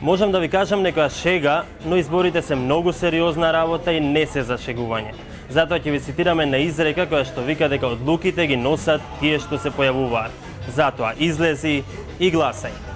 Можам да ви кажам некоја шега, но изборите се многу сериозна работа и не се за шегување. Затоа ќе ви цитираме на изрека која што вика дека одлуките ги носат тие што се појавуваат. Затоа излези и гласај.